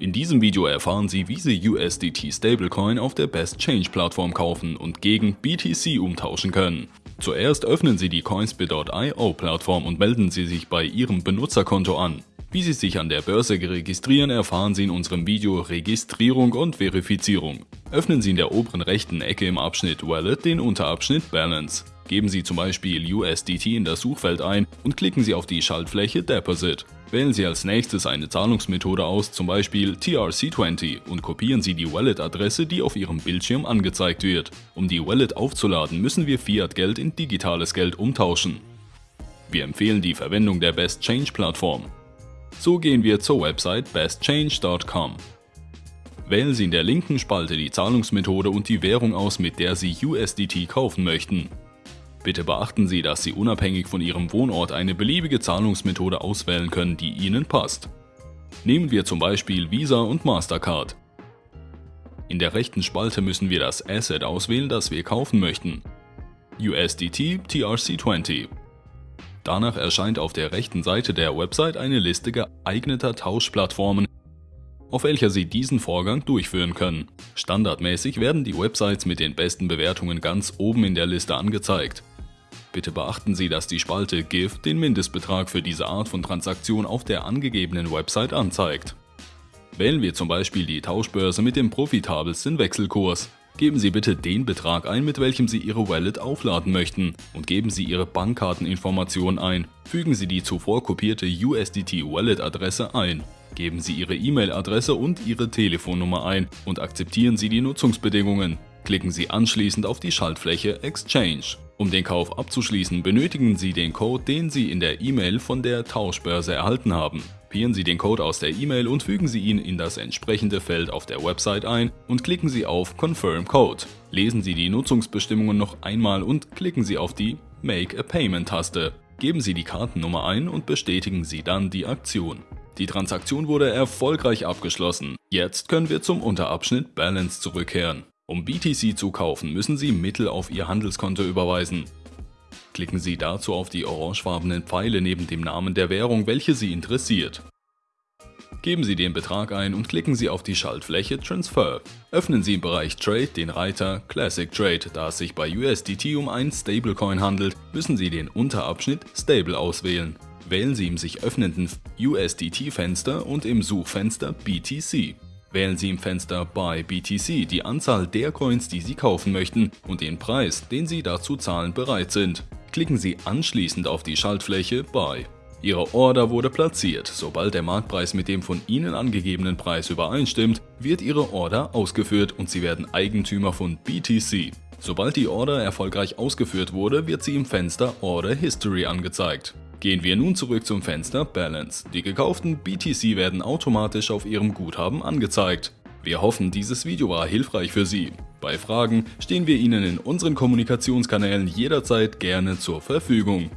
In diesem Video erfahren Sie, wie Sie USDT Stablecoin auf der Best Change Plattform kaufen und gegen BTC umtauschen können. Zuerst öffnen Sie die Coinsbit.io Plattform und melden Sie sich bei Ihrem Benutzerkonto an. Wie Sie sich an der Börse registrieren, erfahren Sie in unserem Video Registrierung und Verifizierung. Öffnen Sie in der oberen rechten Ecke im Abschnitt Wallet den Unterabschnitt Balance. Geben Sie zum Beispiel USDT in das Suchfeld ein und klicken Sie auf die Schaltfläche Deposit. Wählen Sie als nächstes eine Zahlungsmethode aus, zum Beispiel TRC20 und kopieren Sie die Wallet-Adresse, die auf Ihrem Bildschirm angezeigt wird. Um die Wallet aufzuladen, müssen wir Fiat-Geld in digitales Geld umtauschen. Wir empfehlen die Verwendung der Best Change Plattform. So gehen wir zur Website bestchange.com. Wählen Sie in der linken Spalte die Zahlungsmethode und die Währung aus, mit der Sie USDT kaufen möchten. Bitte beachten Sie, dass Sie unabhängig von Ihrem Wohnort eine beliebige Zahlungsmethode auswählen können, die Ihnen passt. Nehmen wir zum Beispiel Visa und Mastercard. In der rechten Spalte müssen wir das Asset auswählen, das wir kaufen möchten. USDT TRC20. Danach erscheint auf der rechten Seite der Website eine Liste geeigneter Tauschplattformen, auf welcher Sie diesen Vorgang durchführen können. Standardmäßig werden die Websites mit den besten Bewertungen ganz oben in der Liste angezeigt. Bitte beachten Sie, dass die Spalte GIF den Mindestbetrag für diese Art von Transaktion auf der angegebenen Website anzeigt. Wählen wir zum Beispiel die Tauschbörse mit dem profitabelsten Wechselkurs. Geben Sie bitte den Betrag ein, mit welchem Sie Ihre Wallet aufladen möchten und geben Sie Ihre Bankkarteninformationen ein. Fügen Sie die zuvor kopierte USDT Wallet Adresse ein. Geben Sie Ihre E-Mail-Adresse und Ihre Telefonnummer ein und akzeptieren Sie die Nutzungsbedingungen. Klicken Sie anschließend auf die Schaltfläche Exchange. Um den Kauf abzuschließen, benötigen Sie den Code, den Sie in der E-Mail von der Tauschbörse erhalten haben. Kopieren Sie den Code aus der E-Mail und fügen Sie ihn in das entsprechende Feld auf der Website ein und klicken Sie auf Confirm Code. Lesen Sie die Nutzungsbestimmungen noch einmal und klicken Sie auf die Make a Payment Taste. Geben Sie die Kartennummer ein und bestätigen Sie dann die Aktion. Die Transaktion wurde erfolgreich abgeschlossen. Jetzt können wir zum Unterabschnitt Balance zurückkehren. Um BTC zu kaufen, müssen Sie Mittel auf Ihr Handelskonto überweisen. Klicken Sie dazu auf die orangefarbenen Pfeile neben dem Namen der Währung, welche Sie interessiert. Geben Sie den Betrag ein und klicken Sie auf die Schaltfläche Transfer. Öffnen Sie im Bereich Trade den Reiter Classic Trade. Da es sich bei USDT um einen Stablecoin handelt, müssen Sie den Unterabschnitt Stable auswählen. Wählen Sie im sich öffnenden USDT-Fenster und im Suchfenster BTC. Wählen Sie im Fenster Buy BTC die Anzahl der Coins, die Sie kaufen möchten und den Preis, den Sie dazu zahlen bereit sind. Klicken Sie anschließend auf die Schaltfläche Buy. Ihre Order wurde platziert. Sobald der Marktpreis mit dem von Ihnen angegebenen Preis übereinstimmt, wird Ihre Order ausgeführt und Sie werden Eigentümer von BTC. Sobald die Order erfolgreich ausgeführt wurde, wird sie im Fenster Order History angezeigt. Gehen wir nun zurück zum Fenster Balance. Die gekauften BTC werden automatisch auf Ihrem Guthaben angezeigt. Wir hoffen, dieses Video war hilfreich für Sie. Bei Fragen stehen wir Ihnen in unseren Kommunikationskanälen jederzeit gerne zur Verfügung.